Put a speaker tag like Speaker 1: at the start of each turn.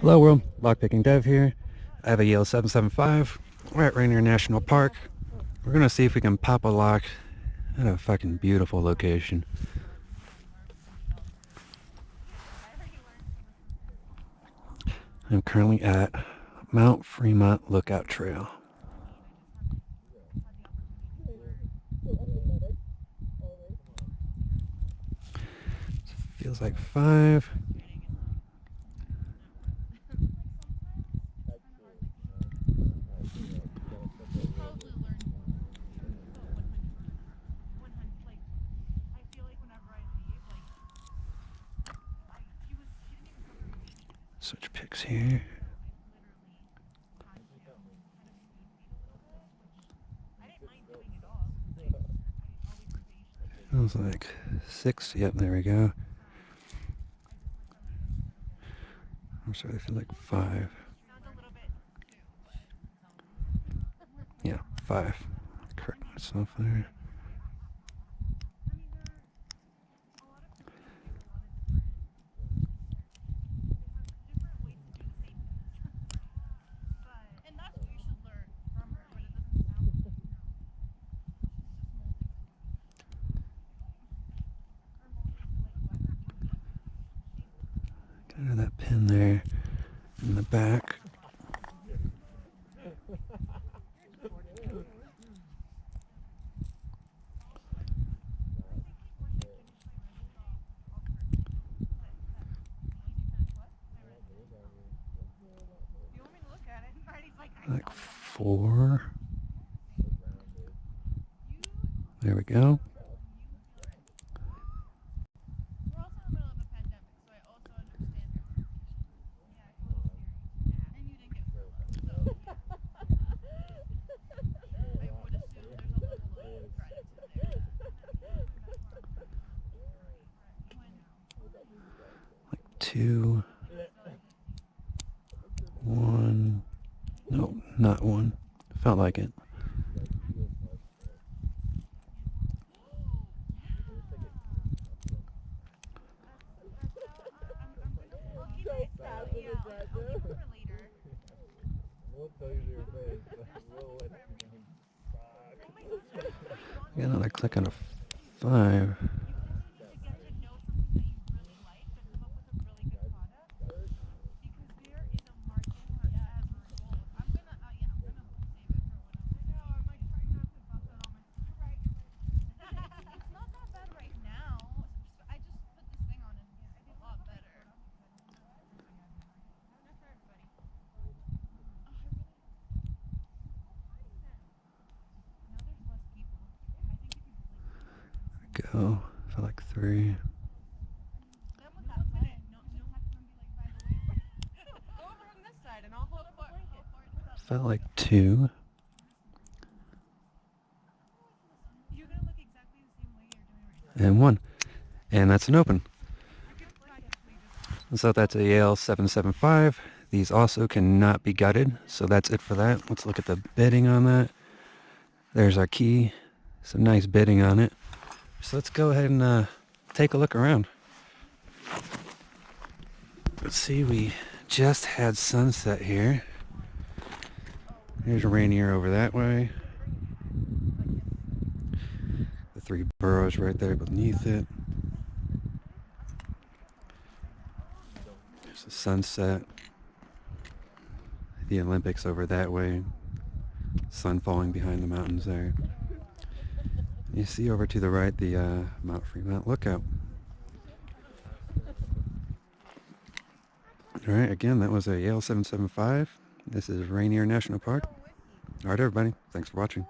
Speaker 1: Hello world, lockpicking dev here. I have a Yale 775. We're at Rainier National Park. We're gonna see if we can pop a lock at a fucking beautiful location. I'm currently at Mount Fremont Lookout Trail. Feels like five. Switch picks here. Feels like six. Yep, there we go. I'm sorry, I feel like five. Yeah, five. Correct myself there. That pin there in the back. Like four. There we go. Two, one, no, not one. Felt like it. Got another click on a five. Go for like three. Felt like two. And one. And that's an open. So that's a Yale 775. These also cannot be gutted. So that's it for that. Let's look at the bitting on that. There's our key. Some nice bitting on it. So let's go ahead and uh, take a look around. Let's see, we just had sunset here. There's a Rainier over that way. The three Burroughs right there beneath it. There's the sunset. The Olympics over that way. Sun falling behind the mountains there. You see over to the right the uh, Mount Fremont Lookout. Alright, again, that was a Yale 775. This is Rainier National Park. Alright, everybody. Thanks for watching.